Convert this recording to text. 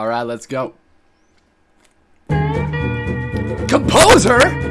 Alright, let's go. Composer?